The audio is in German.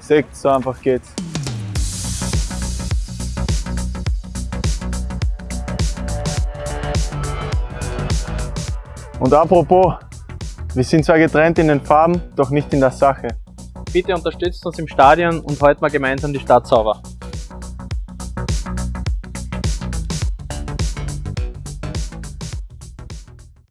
Seht, so einfach geht's. Und apropos, wir sind zwar getrennt in den Farben, doch nicht in der Sache. Bitte unterstützt uns im Stadion und heute mal gemeinsam die Stadt sauber.